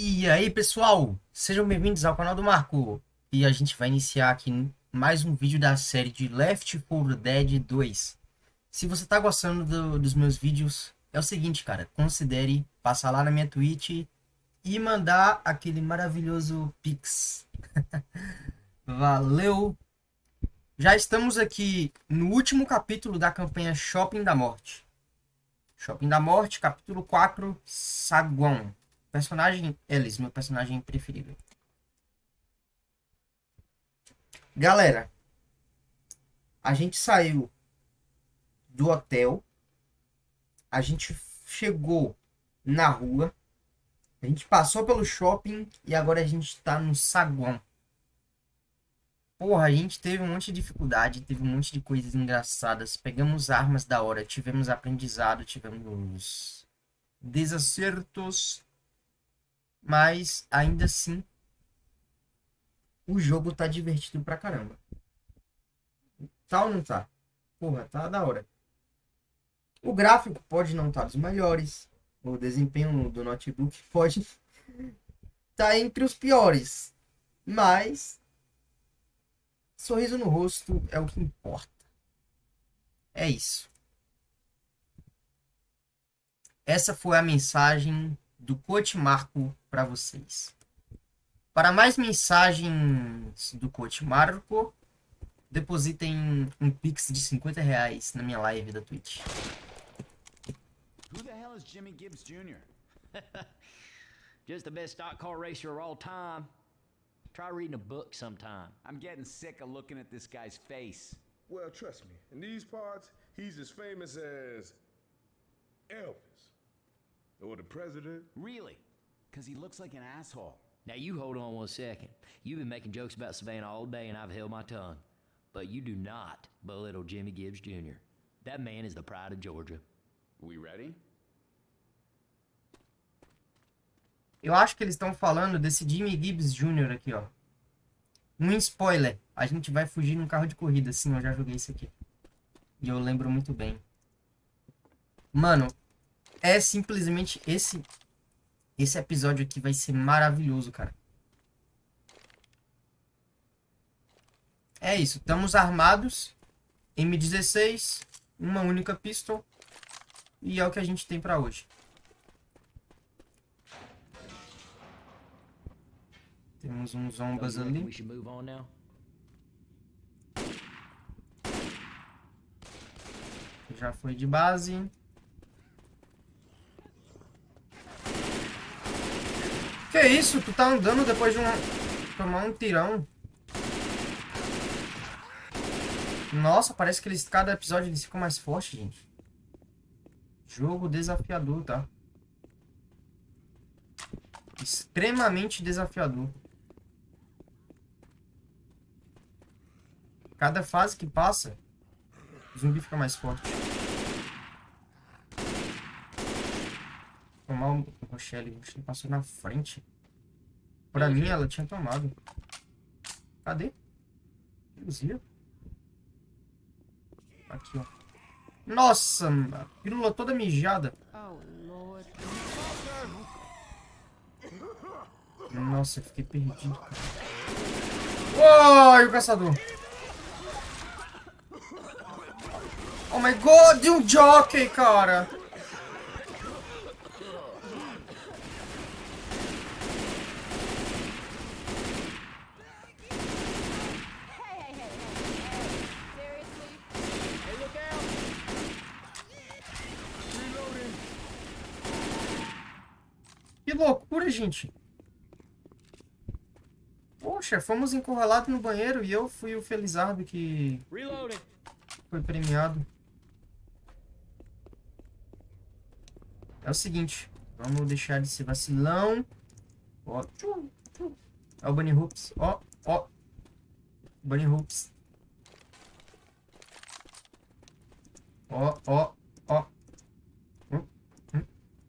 E aí, pessoal, sejam bem-vindos ao canal do Marco. E a gente vai iniciar aqui mais um vídeo da série de Left 4 Dead 2. Se você tá gostando do, dos meus vídeos, é o seguinte, cara, considere passar lá na minha Twitch e mandar aquele maravilhoso Pix. Valeu! Já estamos aqui no último capítulo da campanha Shopping da Morte. Shopping da Morte, capítulo 4, Saguão. Personagem Ellis, meu personagem preferido. Galera, a gente saiu do hotel, a gente chegou na rua, a gente passou pelo shopping e agora a gente tá no saguão. Porra, a gente teve um monte de dificuldade, teve um monte de coisas engraçadas, pegamos armas da hora, tivemos aprendizado, tivemos desacertos, mas ainda assim o jogo tá divertido pra caramba. Tá ou não tá? Porra, tá da hora. O gráfico pode não estar tá dos melhores, o desempenho do notebook pode tá entre os piores, mas sorriso no rosto é o que importa. É isso. Essa foi a mensagem do Coach Marco para vocês. Para mais mensagens do Coach Marco, depositem um pix de 50 reais na minha live da Twitch. Who the hell is Jimmy Gibbs Jr.? Just the best stock car racer of all time. Try reading a book sometime. I'm getting sick of looking at this guy's face. Well, trust me, in these parts, he's as famous as Elvis. Or the president. Really? Because he looks like an asshole. Now you hold on one second. You've been making jokes about Savannah all day and I've held my tongue. But you do not belittle Jimmy Gibbs Jr. That man is the pride of Georgia. We ready? Eu acho que eles estão falando desse Jimmy Gibbs Jr. aqui, ó. Um spoiler. A gente vai fugir num carro de corrida. Sim, eu já joguei isso aqui. E eu lembro muito bem. Mano, é simplesmente esse... Esse episódio aqui vai ser maravilhoso, cara. É isso. Estamos armados. M16. Uma única pistol. E é o que a gente tem pra hoje. Temos uns zombas ali. Já foi de base. Que isso? Tu tá andando depois de uma... tomar um tirão. Nossa, parece que eles, cada episódio eles ficam mais fortes, gente. Jogo desafiador, tá? Extremamente desafiador. Cada fase que passa, o zumbi fica mais forte. O Rochelle. O Rochelle passou na frente. Pra mim, ela tinha tomado. Cadê? Luzia. Aqui, ó. Nossa, a pílula toda mijada. Nossa, fiquei perdido. Uai, o caçador. Oh my god, de um jockey, cara. Que gente. Poxa, fomos encurralados no banheiro e eu fui o felizardo que foi premiado. É o seguinte, vamos deixar de ser vacilão. Ó, é o Bunny Hoops. Ó, ó. Bunny Hoops. Ó, ó, ó. Hum, hum,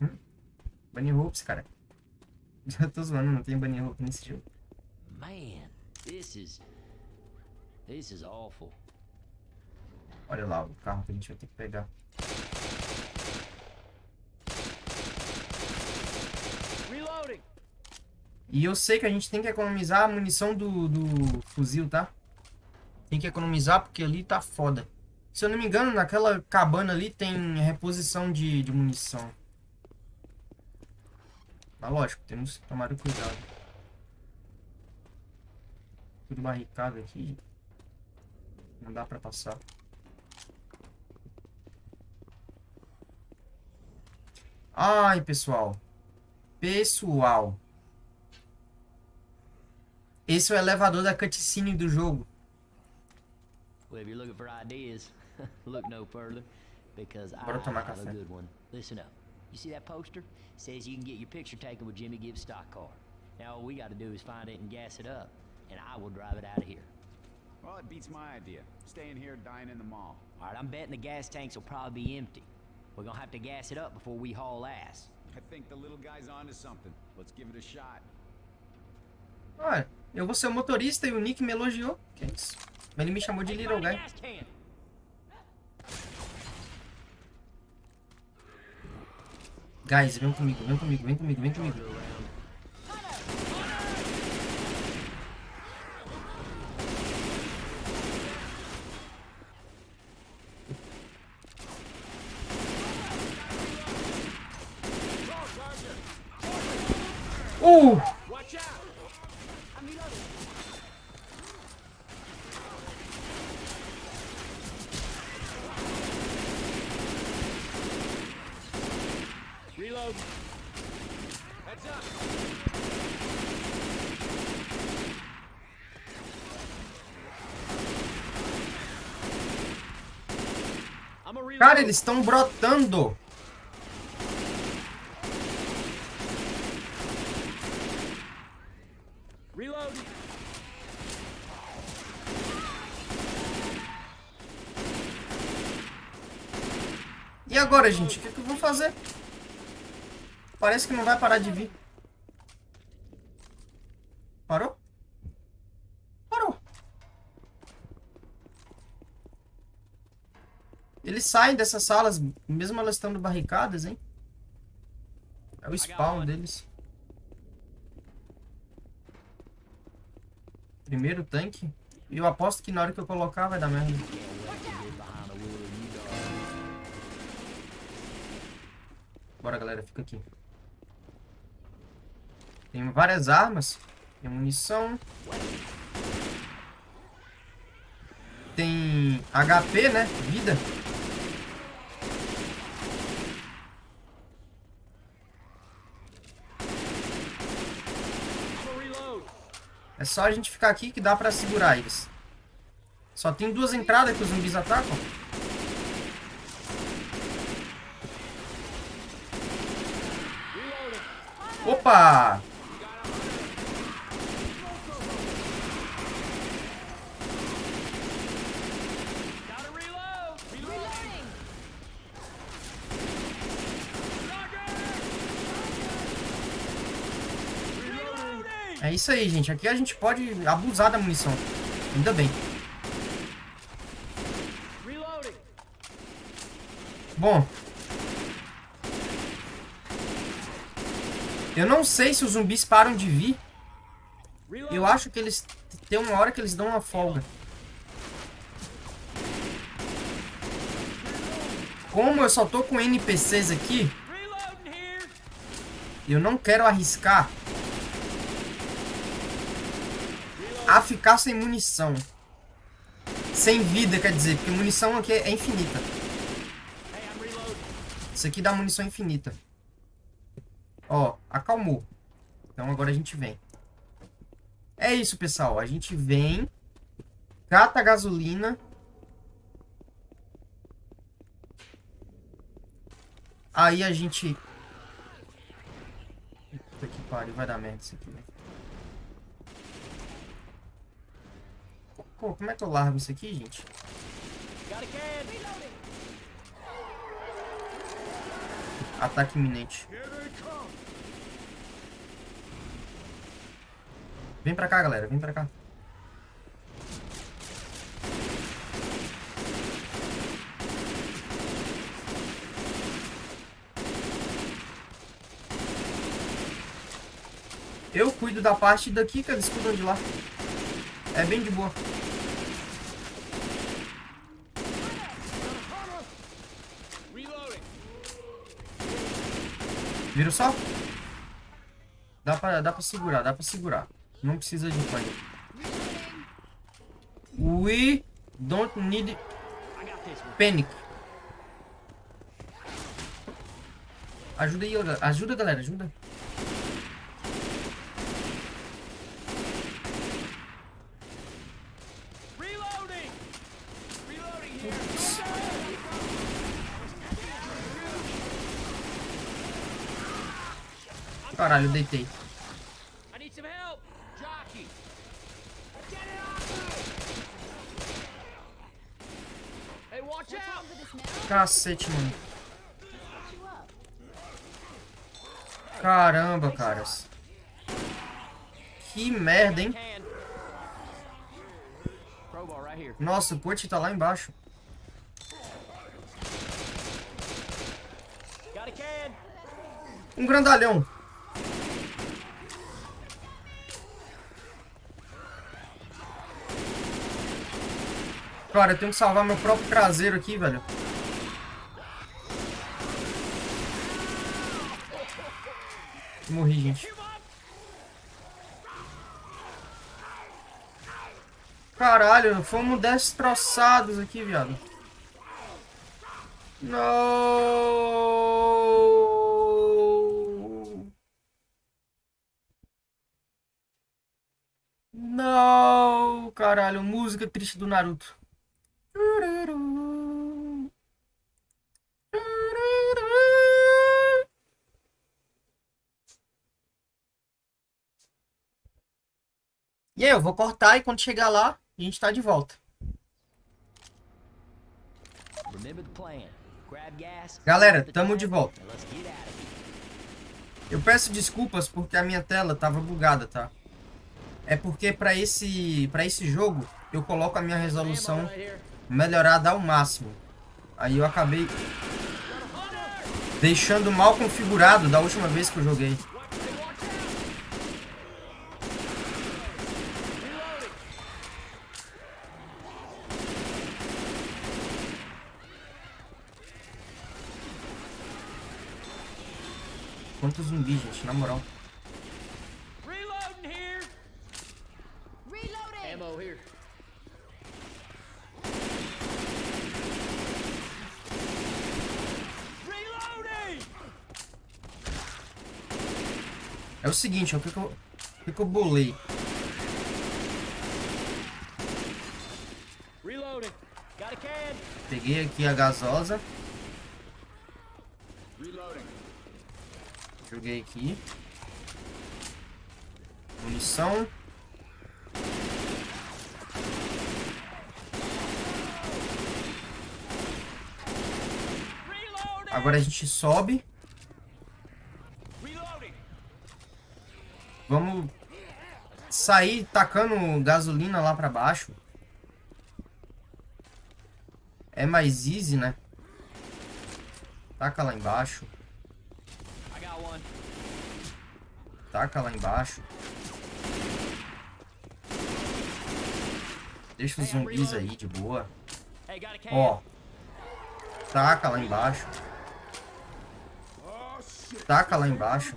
hum. Bunny Hoops, cara. Já tô zoando, não tem Bunny Hoop nesse jogo. Man, this is... This is awful. Olha lá o carro que a gente vai ter que pegar. E eu sei que a gente tem que economizar a munição do, do fuzil, tá? Tem que economizar porque ali tá foda. Se eu não me engano, naquela cabana ali tem reposição de, de munição. Mas lógico, temos que tomar cuidado. Tudo barricado aqui. Não dá pra passar. Ai, pessoal. Pessoal. Esse é o elevador da cutscene do jogo. Bora tomar café. Good one. Listen up. You see that poster? Says you can get your picture taken with Jimmy Gibbs' stock car. Now all we got to do is find it and gas it up, and I will drive it out of here. Well, it beats my idea. Staying here, dying in the mall. All right, I'm betting the gas tanks will probably be empty. We're gonna have to gas it up before we haul ass. I think the little guy's onto something. Let's give it a shot. Olha, eu vou ser o motorista e o Nick me elogiou. Que isso? Mas ele me chamou de Little Guy. Guys, vem comigo, vem comigo, vem comigo, vem comigo. Uh! Heads up. Cara, eles estão brotando. Reload. E agora, gente? O que, que eu vou fazer? Parece que não vai parar de vir. Parou? Parou. Eles saem dessas salas, mesmo elas estando barricadas, hein? É o spawn deles. Primeiro tanque. E eu aposto que na hora que eu colocar vai dar merda. Bora, galera, fica aqui. Tem várias armas. Tem munição. Tem HP, né? Vida. É só a gente ficar aqui que dá pra segurar eles. Só tem duas entradas que os zumbis atacam. Opa! Gotta reload. Reloading! É isso aí, gente. Aqui a gente pode abusar da munição. Ainda bem. Bom. Eu não sei se os zumbis param de vir. Eu acho que eles... Tem uma hora que eles dão uma folga. Como eu só tô com NPCs aqui, eu não quero arriscar a ficar sem munição. Sem vida, quer dizer, porque munição aqui é infinita. Isso aqui dá munição infinita. Ó, acalmou. Então agora a gente vem. É isso, pessoal. A gente vem, cata a gasolina. Aí a gente... Puta que pariu, vai dar merda isso aqui, velho. Pô, como é que eu largo isso aqui, gente? Ataque iminente. Vem pra cá, galera. Vem pra cá. Eu cuido da parte daqui que eles cuidam de lá. É bem de boa. Vira só? Dá pra, dá pra segurar, dá pra segurar. Não precisa de pânico. We don't need panic. Ajuda aí. Ajuda, galera. Ajuda. Reloading! Reloading here! Caralho, eu deitei. I need some help! Jockey! Get it off me! Hey, watch out! Cacete, mano. Caramba, caras. Que merda, hein? Nossa, o Poit tá lá embaixo. Um grandalhão. Cara, eu tenho que salvar meu próprio traseiro aqui, velho. Morri, gente. Caralho, fomos destroçados aqui, viado. Não. Não, caralho, música triste do Naruto. E aí, eu vou cortar e quando chegar lá, a gente tá de volta. Galera, tamo de volta. Eu peço desculpas porque a minha tela tava bugada, tá? É porque pra esse, pra esse jogo eu coloco a minha resolução melhorada ao máximo. Aí eu acabei deixando mal configurado da última vez que eu joguei. Quantos zumbis, gente, na moral. Reloading here! Reloading! Ammo here. Reloading! É o seguinte, ó, o que, que, eu, o que, que eu bolei? Reloading. Got a can. Peguei aqui a gasosa, Reloading. Joguei aqui. Munição. Agora a gente sobe. Vamos sair tacando gasolina lá pra baixo. É mais easy, né? Taca lá embaixo. Taca lá embaixo. Deixa os zumbis aí de boa. Ó. Taca lá embaixo. Taca lá embaixo.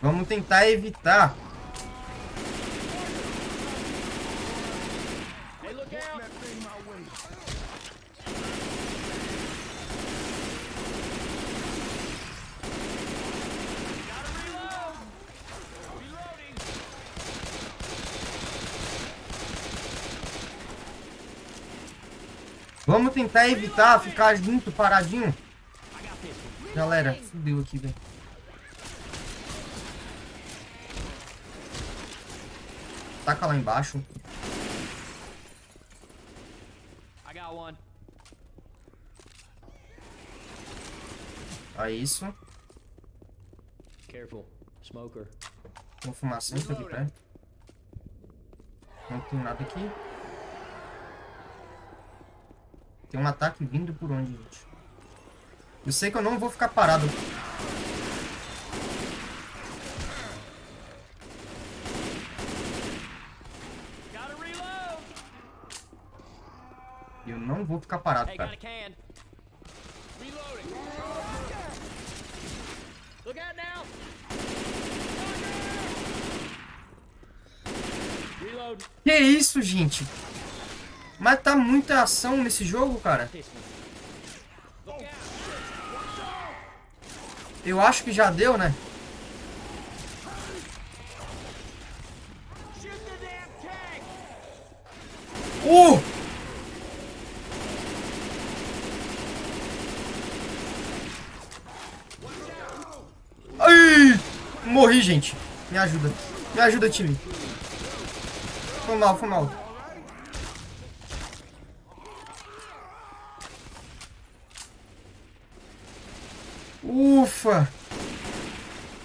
Vamos tentar evitar. Vamos tentar evitar ficar junto, paradinho. Galera, fudeu aqui, velho. Taca lá embaixo. Aí isso. Careful. Smoker. Uma fumacinha aqui perto. Não tem nada aqui. Tem um ataque vindo por onde, gente? Eu sei que eu não vou ficar parado. Eu não vou ficar parado, cara. Que isso, gente? Mas tá muita ação nesse jogo, cara. Eu acho que já deu, né? Uh! Ai! Morri, gente. Me ajuda. Me ajuda, time. Foi mal, foi mal. Ufa!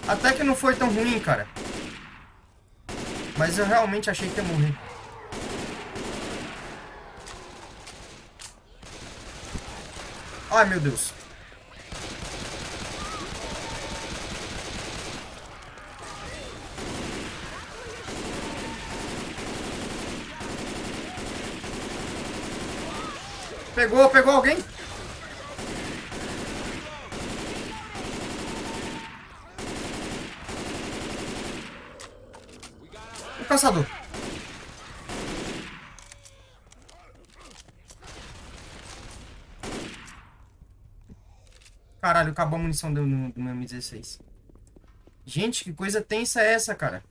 Até que não foi tão ruim, cara. Mas eu realmente achei que ia morrer. Ai, meu Deus. Pegou, pegou alguém? Caçador. Caralho, acabou a munição do, do meu M16. Gente, que coisa tensa é essa, cara?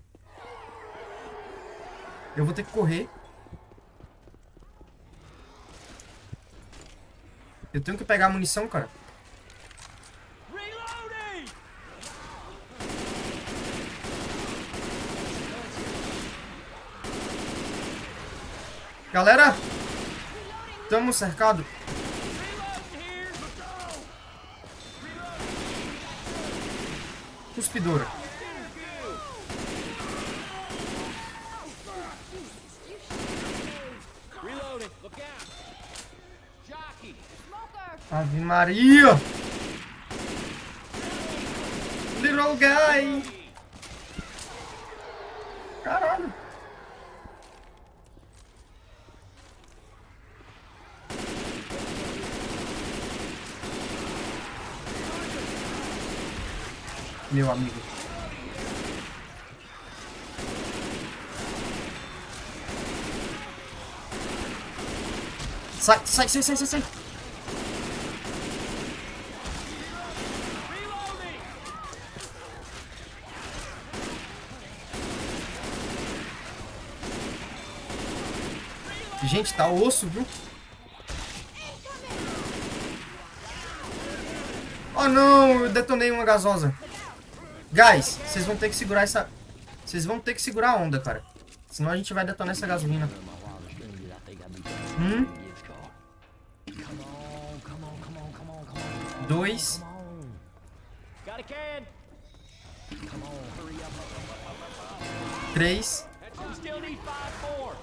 Eu vou ter que correr. Eu tenho que pegar a munição, cara. Reloading. Galera! Estamos cercados. Cuspidora. Ave Maria! Little guy! Caralho! Meu amigo. Sai, sai, sai, sai, sai. Gente, tá osso, viu? Oh não, eu detonei uma gasosa. Guys, vocês vão ter que segurar essa... Vocês vão ter que segurar a onda, cara. Senão a gente vai detonar essa gasolina. My wildest dreams is I think I'd be Hum? Gibbs car. Come on, come on, come on, come on, come on. Dois. Come on. Got a can. Come on, hurry up. Três. We still need five more.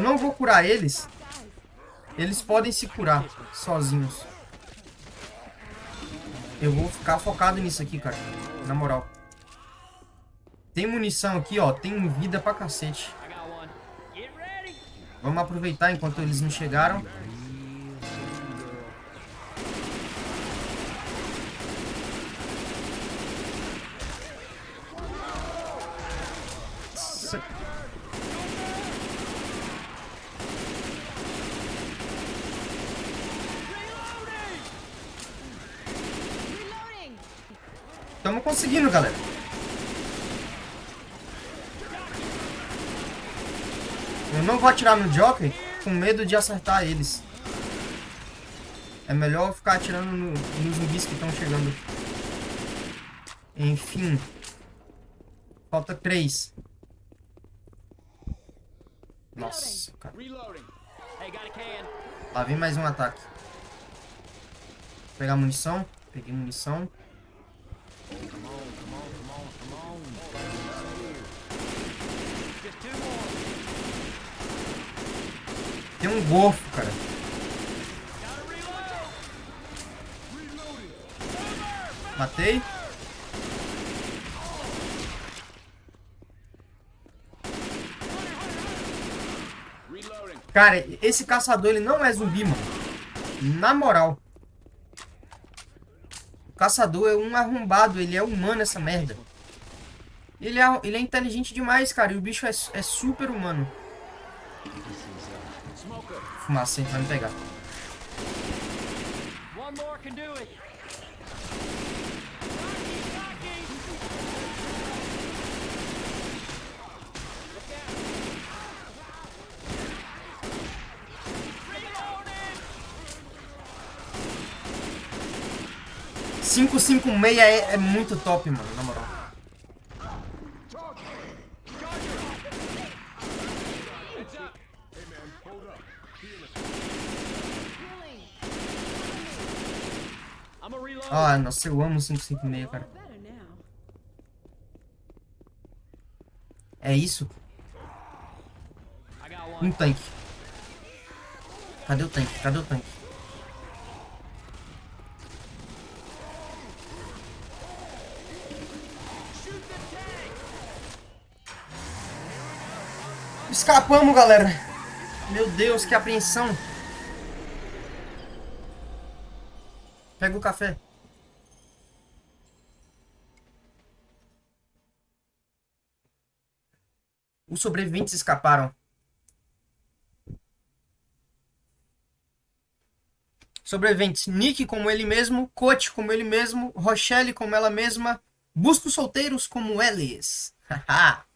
Eu não vou curar eles. Eles podem se curar sozinhos. Eu vou ficar focado nisso aqui, cara. Na moral. Tem munição aqui, ó. Tem vida pra cacete. Vamos aproveitar enquanto eles não chegaram. Se- Reloading! Conseguindo, galera. Eu não vou atirar no Joker com medo de acertar eles. É melhor ficar atirando no- nos zumbis que estão chegando. Enfim. Falta três. Nossa, cara. Lá vem mais um ataque. Pegar munição. Peguei munição. Tem um golfo, cara. Matei. Cara, esse caçador, ele não é zumbi, mano. Na moral. Caçador é um arrombado, ele é humano, essa merda. Ele é, ele é inteligente demais, cara. E o bicho é, é super humano. Fumacinha vai me pegar. One more can do it. Reloading! 556 é, é muito top, mano, na moral. Ah, nossa, eu amo 556, cara. É isso? Um tanque. Cadê o tanque? Cadê o tanque? Escapamos, galera. Meu Deus, que apreensão. Pega o café. Os sobreviventes escaparam. Sobreviventes: Nick como ele mesmo, Coach como ele mesmo, Rochelle como ela mesma, Busco solteiros como eles.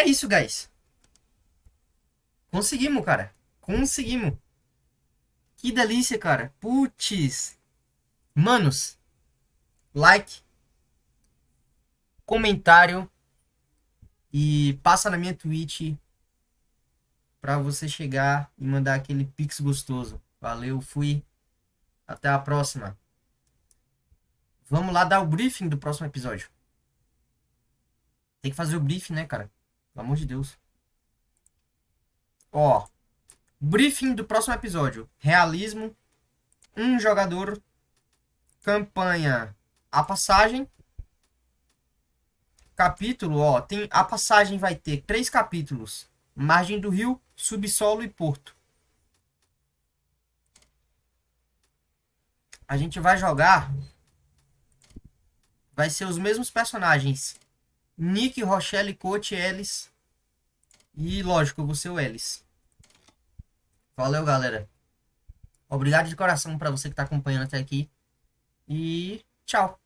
é isso, guys. Conseguimos, cara. Conseguimos. Que delícia, cara. Putz. Manos, like, comentário e passa na minha Twitch pra você chegar e mandar aquele pix gostoso. Valeu, fui. Até a próxima. Vamos lá dar o briefing do próximo episódio. Tem que fazer o briefing, né, cara? Pelo amor de Deus. Ó. Briefing do próximo episódio. Realismo. Um jogador. Campanha. A passagem. Capítulo, ó. Tem, a passagem vai ter três capítulos. Margem do rio, subsolo e porto. A gente vai jogar. Vai ser os mesmos personagens. Nick, Rochelle, Coach, Ellis. E lógico, eu vou ser o Ellis. Valeu, galera. Obrigado de coração para você que tá acompanhando até aqui. E tchau.